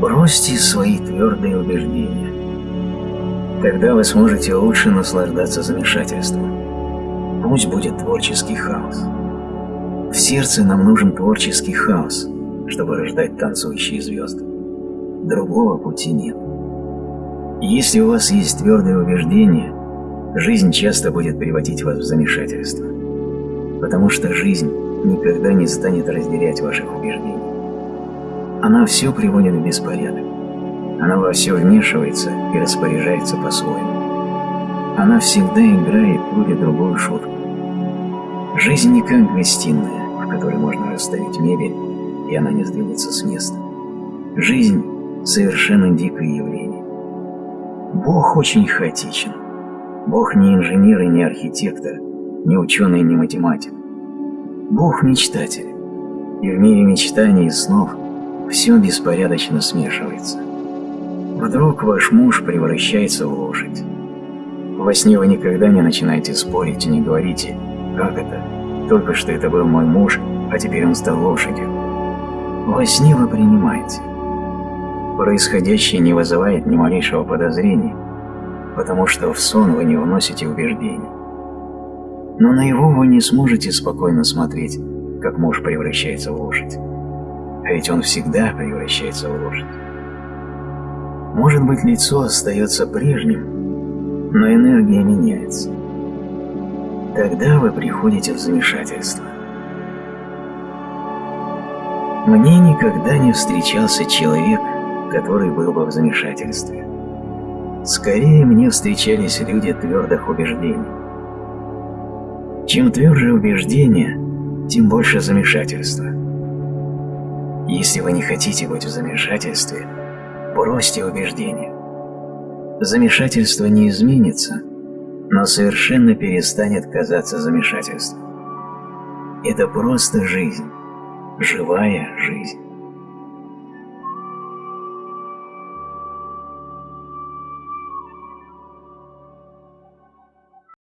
Бросьте свои твердые убеждения. Тогда вы сможете лучше наслаждаться замешательством. Пусть будет творческий хаос. В сердце нам нужен творческий хаос, чтобы рождать танцующие звезды. Другого пути нет. Если у вас есть твердое убеждение, жизнь часто будет приводить вас в замешательство, потому что жизнь никогда не станет разделять ваших убеждений. Она все приводит в беспорядок. Она во все вмешивается и распоряжается по-своему. Она всегда играет или другую шутку. Жизнь не как гостиная, в которой можно расставить мебель, и она не сдвинется с места. Жизнь – совершенно дикое явление. Бог очень хаотичен. Бог не инженер и не архитектор, не ученый и не математик. Бог – мечтатель. И в мире мечтаний и снов все беспорядочно смешивается. Вдруг ваш муж превращается в лошадь. Во сне вы никогда не начинаете спорить и не говорите «Как это? Только что это был мой муж, а теперь он стал лошадью». Во сне вы принимаете. Происходящее не вызывает ни малейшего подозрения, потому что в сон вы не вносите убеждений. Но на его вы не сможете спокойно смотреть, как муж превращается в лошадь. А ведь он всегда превращается в лошадь. Может быть, лицо остается прежним, но энергия меняется. Тогда вы приходите в замешательство. Мне никогда не встречался человек, который был бы в замешательстве. Скорее мне встречались люди твердых убеждений. Чем тверже убеждение, тем больше замешательства. Если вы не хотите быть в замешательстве, бросьте убеждение. Замешательство не изменится, но совершенно перестанет казаться замешательством. Это просто жизнь, живая жизнь.